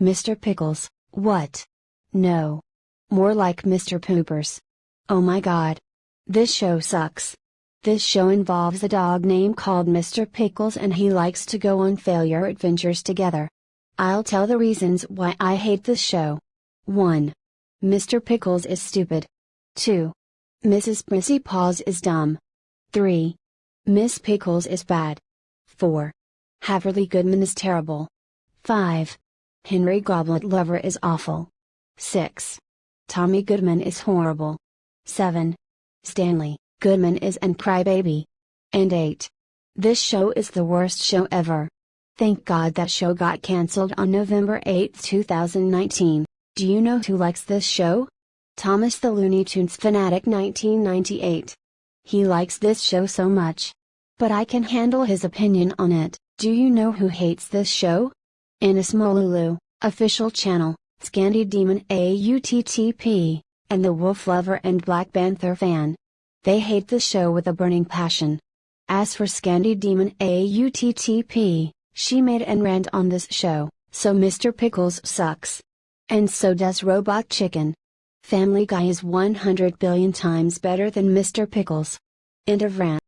Mr. Pickles, what? No. More like Mr. Poopers. Oh my god. This show sucks. This show involves a dog named called Mr. Pickles and he likes to go on failure adventures together. I'll tell the reasons why I hate this show. 1. Mr. Pickles is stupid. 2. Mrs. Prissy Paws is dumb. 3. Miss Pickles is bad. 4. Beverly Goodman is terrible. 5. Henry Gobbleblobber is awful. 6. Tommy Goodman is horrible. 7. Stanley Goodman is an crybaby. And 8. This show is the worst show ever. Thank God that show got cancelled on November 8, 2019. Do you know who likes this show? Thomas the Looney Tunes Fanatic 1998. He likes this show so much. But I can handle his opinion on it. Do you know who hates this show? Ines Molulu, official channel, Scandy Demon AUTTP, and the Wolf Lover and Black Panther fan. They hate the show with a burning passion. As for Scandy Demon AUTTP, she made and rant on this show, so Mr. Pickles sucks. And so does Robot Chicken. Family Guy is 100 billion times better than Mr. Pickles. End of rant.